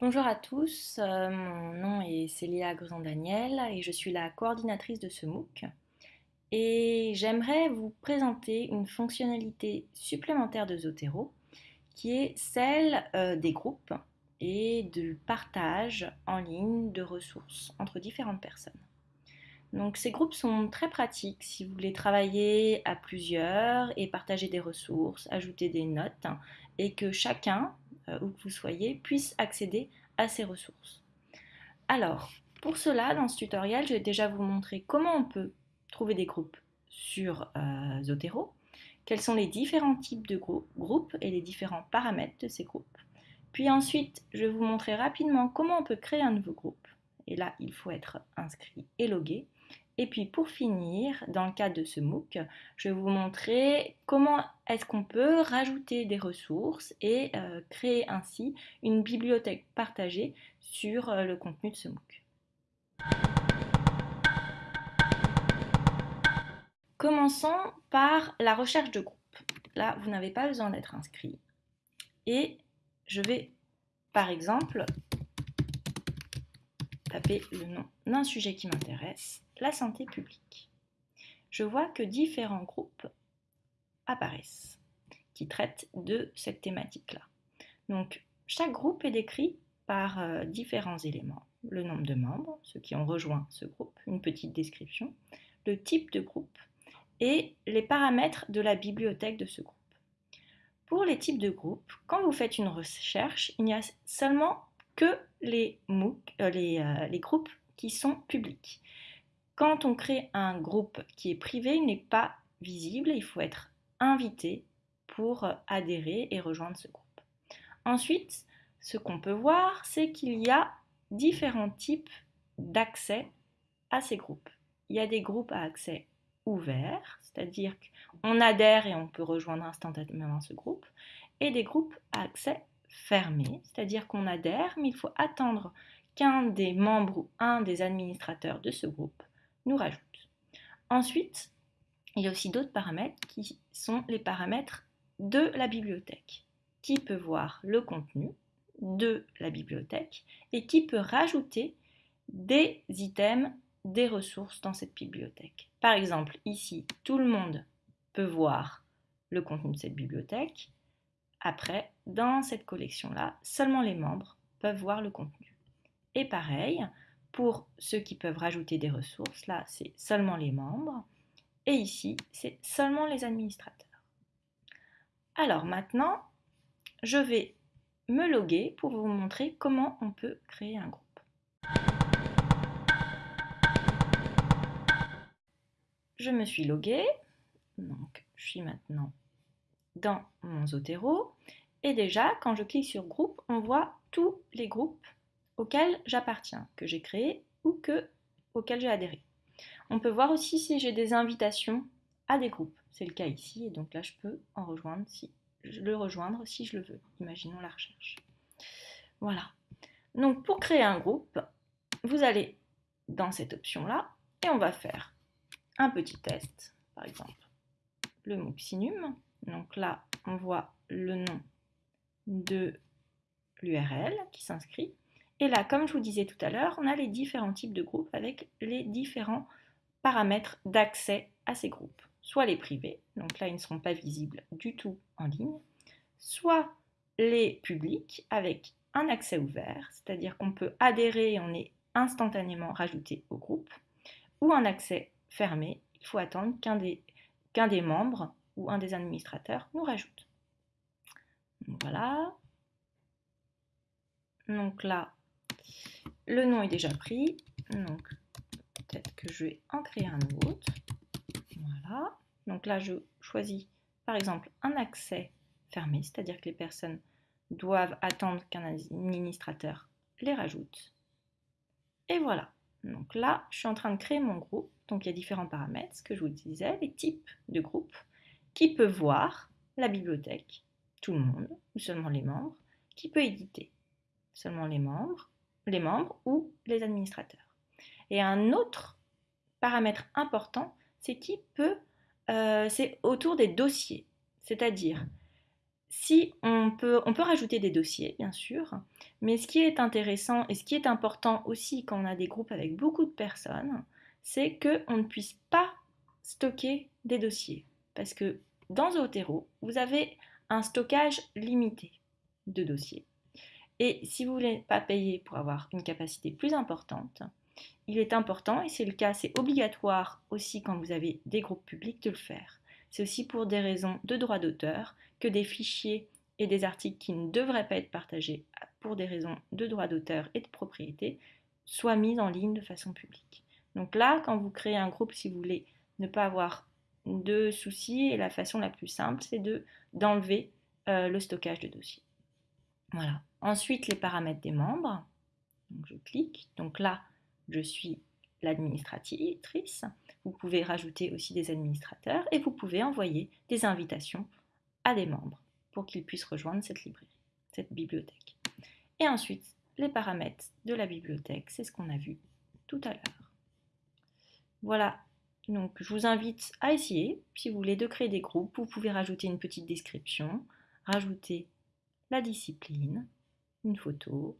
Bonjour à tous, euh, mon nom est Célia Grezan-Daniel et je suis la coordinatrice de ce MOOC. Et j'aimerais vous présenter une fonctionnalité supplémentaire de Zotero qui est celle euh, des groupes et du partage en ligne de ressources entre différentes personnes. Donc ces groupes sont très pratiques si vous voulez travailler à plusieurs et partager des ressources, ajouter des notes et que chacun euh, où que vous soyez, puisse accéder à ces ressources. Alors, pour cela, dans ce tutoriel, je vais déjà vous montrer comment on peut trouver des groupes sur euh, Zotero, quels sont les différents types de groupes et les différents paramètres de ces groupes. Puis ensuite, je vais vous montrer rapidement comment on peut créer un nouveau groupe. Et là, il faut être inscrit et logué. Et puis pour finir, dans le cadre de ce MOOC, je vais vous montrer comment est-ce qu'on peut rajouter des ressources et euh, créer ainsi une bibliothèque partagée sur euh, le contenu de ce MOOC. Commençons par la recherche de groupe. Là, vous n'avez pas besoin d'être inscrit. Et je vais, par exemple, taper le nom d'un sujet qui m'intéresse la santé publique. Je vois que différents groupes apparaissent qui traitent de cette thématique-là. Donc, chaque groupe est décrit par euh, différents éléments. Le nombre de membres, ceux qui ont rejoint ce groupe, une petite description, le type de groupe et les paramètres de la bibliothèque de ce groupe. Pour les types de groupes, quand vous faites une recherche, il n'y a seulement que les, MOOC, euh, les, euh, les groupes qui sont publics. Quand on crée un groupe qui est privé, il n'est pas visible, il faut être invité pour adhérer et rejoindre ce groupe. Ensuite, ce qu'on peut voir, c'est qu'il y a différents types d'accès à ces groupes. Il y a des groupes à accès ouvert, c'est-à-dire qu'on adhère et on peut rejoindre instantanément ce groupe, et des groupes à accès fermé, c'est-à-dire qu'on adhère, mais il faut attendre qu'un des membres ou un des administrateurs de ce groupe nous rajoute. Ensuite, il y a aussi d'autres paramètres qui sont les paramètres de la bibliothèque. Qui peut voir le contenu de la bibliothèque et qui peut rajouter des items, des ressources dans cette bibliothèque. Par exemple, ici, tout le monde peut voir le contenu de cette bibliothèque. Après, dans cette collection-là, seulement les membres peuvent voir le contenu. Et pareil, pour ceux qui peuvent rajouter des ressources, là, c'est seulement les membres. Et ici, c'est seulement les administrateurs. Alors maintenant, je vais me loguer pour vous montrer comment on peut créer un groupe. Je me suis logué, donc je suis maintenant dans mon Zotero. Et déjà, quand je clique sur groupe, on voit tous les groupes auxquels j'appartiens, que j'ai créés ou que, auxquels j'ai adhéré. On peut voir aussi si j'ai des invitations à des groupes. C'est le cas ici, et donc là je peux en rejoindre si le rejoindre si je le veux. Imaginons la recherche. Voilà. Donc pour créer un groupe, vous allez dans cette option-là et on va faire un petit test, par exemple le Muxinum. Donc là, on voit le nom de l'URL qui s'inscrit. Et là, comme je vous disais tout à l'heure, on a les différents types de groupes avec les différents paramètres d'accès à ces groupes. Soit les privés, donc là ils ne seront pas visibles du tout en ligne, soit les publics avec un accès ouvert, c'est-à-dire qu'on peut adhérer et on est instantanément rajouté au groupe, ou un accès fermé, il faut attendre qu'un des, qu'un des membres ou un des administrateurs nous rajoute. Voilà. Donc là, le nom est déjà pris. Donc peut-être que je vais en créer un autre. Voilà. Donc là, je choisis par exemple un accès fermé, c'est-à-dire que les personnes doivent attendre qu'un administrateur les rajoute. Et voilà. Donc là, je suis en train de créer mon groupe. Donc il y a différents paramètres, ce que je vous disais, les types de groupes, qui peut voir la bibliothèque, tout le monde, ou seulement les membres, qui peut éditer, seulement les membres, les membres ou les administrateurs. Et un autre paramètre important, c'est qui peut, euh, c'est autour des dossiers. C'est-à-dire, si on peut, on peut rajouter des dossiers, bien sûr, mais ce qui est intéressant et ce qui est important aussi quand on a des groupes avec beaucoup de personnes, c'est qu'on ne puisse pas stocker des dossiers. Parce que dans Zotero, vous avez un stockage limité de dossiers. Et si vous ne voulez pas payer pour avoir une capacité plus importante, il est important, et c'est le cas, c'est obligatoire aussi quand vous avez des groupes publics de le faire. C'est aussi pour des raisons de droit d'auteur que des fichiers et des articles qui ne devraient pas être partagés pour des raisons de droit d'auteur et de propriété soient mis en ligne de façon publique. Donc là, quand vous créez un groupe, si vous voulez ne pas avoir de soucis, la façon la plus simple, c'est de, d'enlever euh, le stockage de dossiers. Voilà. Ensuite, les paramètres des membres. Je clique. Donc là, je suis l'administratrice. Vous pouvez rajouter aussi des administrateurs et vous pouvez envoyer des invitations à des membres pour qu'ils puissent rejoindre cette librairie, cette bibliothèque. Et ensuite, les paramètres de la bibliothèque, c'est ce qu'on a vu tout à l'heure. Voilà, donc je vous invite à essayer. Si vous voulez de créer des groupes, vous pouvez rajouter une petite description, rajouter la discipline, une photo,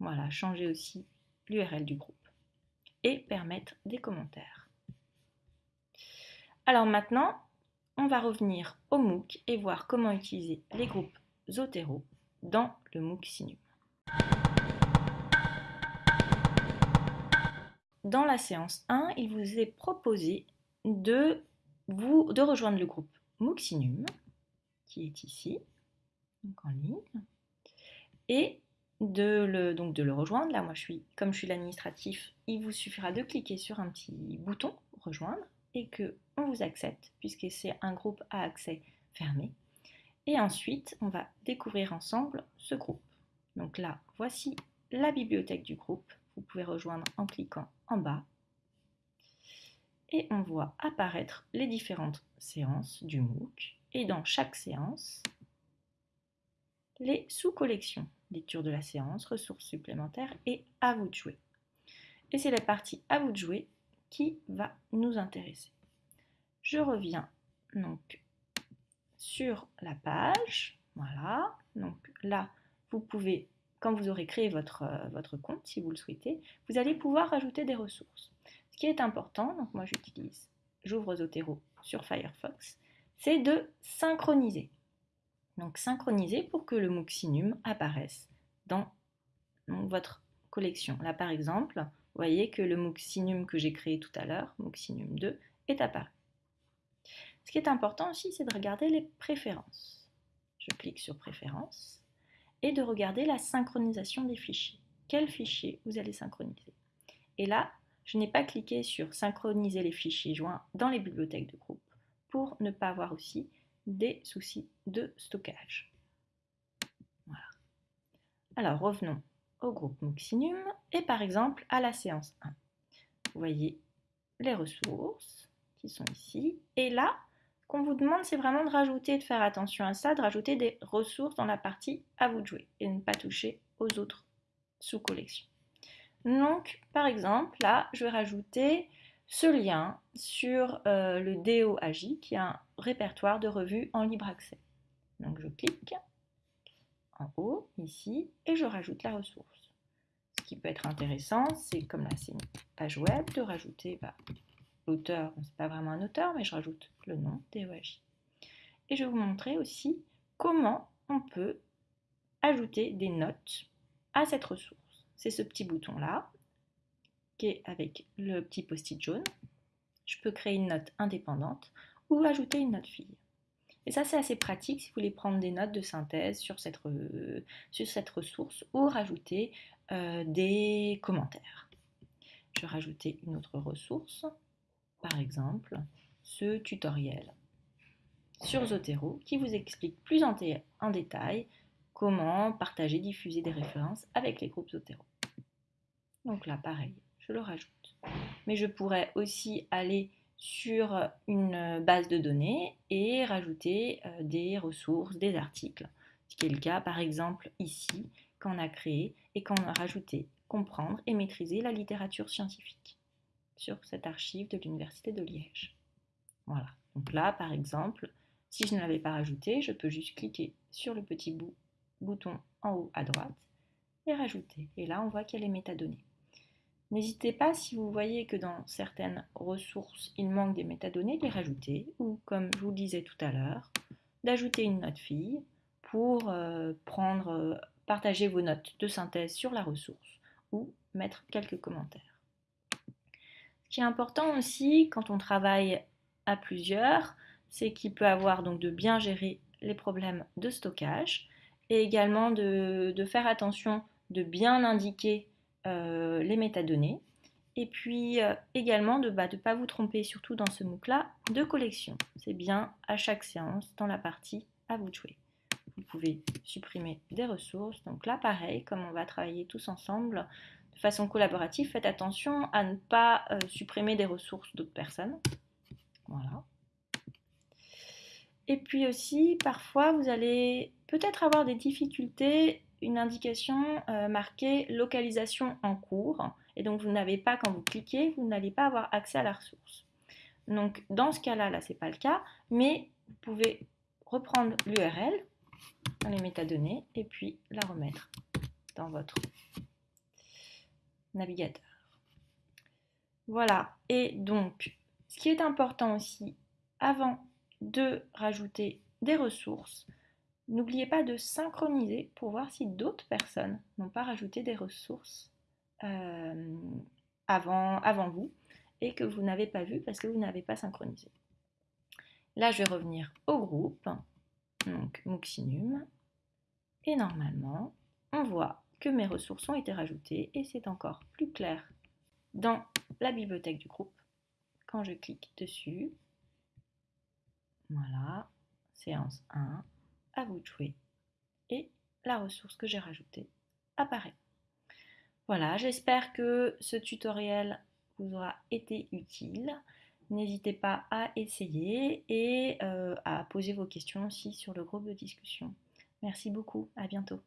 voilà, changer aussi l'URL du groupe et permettre des commentaires. Alors maintenant, on va revenir au MOOC et voir comment utiliser les groupes Zotero dans le MOOC Sinum. Dans la séance 1, il vous est proposé de, vous, de rejoindre le groupe Sinum, qui est ici, donc en ligne, et de le, donc de le rejoindre. Là, moi, je suis, comme je suis l'administratif, il vous suffira de cliquer sur un petit bouton rejoindre et que on vous accepte puisque c'est un groupe à accès fermé. Et ensuite, on va découvrir ensemble ce groupe. Donc là, voici la bibliothèque du groupe. Vous pouvez rejoindre en cliquant en bas. Et on voit apparaître les différentes séances du MOOC. Et dans chaque séance, les sous-collections, lecture de la séance, ressources supplémentaires et à vous de jouer. Et c'est la partie à vous de jouer qui va nous intéresser. Je reviens donc sur la page. Voilà. Donc là, vous pouvez, quand vous aurez créé votre, euh, votre compte, si vous le souhaitez, vous allez pouvoir rajouter des ressources. Ce qui est important, donc moi j'utilise, j'ouvre Zotero sur Firefox, c'est de synchroniser. Donc synchroniser pour que le Muxinum apparaisse dans votre collection. Là par exemple, vous voyez que le Muxinum que j'ai créé tout à l'heure, Muxinum 2, est apparu. Ce qui est important aussi, c'est de regarder les préférences. Je clique sur préférences et de regarder la synchronisation des fichiers. Quel fichier vous allez synchroniser? Et là, je n'ai pas cliqué sur synchroniser les fichiers joints dans les bibliothèques de groupe pour ne pas avoir aussi des soucis de stockage. Alors revenons au groupe Muxinum et par exemple à la séance 1. Vous voyez les ressources qui sont ici. Et là, ce qu'on vous demande, c'est vraiment de rajouter, de faire attention à ça, de rajouter des ressources dans la partie à vous de jouer et ne pas toucher aux autres sous-collections. Donc, par exemple, là, je vais rajouter ce lien sur euh, le DOAJ, qui est un répertoire de revues en libre accès. Donc je clique en haut, ici, et je rajoute la ressource. Ce qui peut être intéressant, c'est comme là c'est une page web, de rajouter bah, l'auteur, ce n'est pas vraiment un auteur, mais je rajoute le nom DOAJ. Et je vais vous montrer aussi comment on peut ajouter des notes à cette ressource. C'est ce petit bouton-là, qui avec le petit post-it jaune. Je peux créer une note indépendante ou ajouter une note fille. Et ça, c'est assez pratique si vous voulez prendre des notes de synthèse sur cette, ressource ou rajouter euh, des commentaires. Je vais rajouter une autre ressource, par exemple ce tutoriel sur Zotero qui vous explique plus en détail comment partager, diffuser des références avec les groupes Zotero. Donc là, pareil, je le rajoute. Mais je pourrais aussi aller sur une base de données et rajouter euh, des ressources, des articles. Ce qui est le cas par exemple ici, qu'on a créé et qu'on a rajouté, comprendre et maîtriser la littérature scientifique sur cette archive de l'Université de Liège. Voilà. Donc là, par exemple, si je ne l'avais pas rajouté, je peux juste cliquer sur le petit bouton en haut à droite et rajouter. Et là, on voit qu'il y a les métadonnées. N'hésitez pas, si vous voyez que dans certaines ressources, il manque des métadonnées, de les rajouter, ou comme je vous le disais tout à l'heure, d'ajouter une note fille pour euh, prendre, euh, partager vos notes de synthèse sur la ressource ou mettre quelques commentaires. Ce qui est important aussi quand on travaille à plusieurs, c'est qu'il peut avoir donc de bien gérer les problèmes de stockage et également de, faire attention de bien indiquer euh, les métadonnées et puis également de ne bah, pas vous tromper surtout dans ce MOOC-là de collection. C'est bien à chaque séance dans la partie à vous de jouer. Vous pouvez supprimer des ressources. Donc là, pareil, comme on va travailler tous ensemble de façon collaborative, faites attention à ne pas euh, supprimer des ressources d'autres personnes. Voilà. Et puis aussi, parfois, vous allez peut-être avoir des difficultés, une indication euh, marquée localisation en cours. Et donc, vous n'avez pas, quand vous cliquez, vous n'allez pas avoir accès à la ressource. Donc, dans ce cas-là, là, ce n'est pas le cas, mais vous pouvez reprendre l'URL dans les métadonnées et puis la remettre dans votre navigateur. Voilà, et donc ce qui est important aussi, avant de rajouter des ressources, n'oubliez pas de synchroniser pour voir si d'autres personnes n'ont pas rajouté des ressources euh, avant, vous et que vous n'avez pas vu parce que vous n'avez pas synchronisé. Là, je vais revenir au groupe, donc Muxinum, et normalement, on voit que mes ressources ont été rajoutées et c'est encore plus clair dans la bibliothèque du groupe quand je clique dessus. Voilà, séance 1, à vous de jouer. Et la ressource que j'ai rajoutée apparaît. Voilà, j'espère que ce tutoriel vous aura été utile. N'hésitez pas à essayer et euh, à poser vos questions aussi sur le groupe de discussion. Merci beaucoup, à bientôt.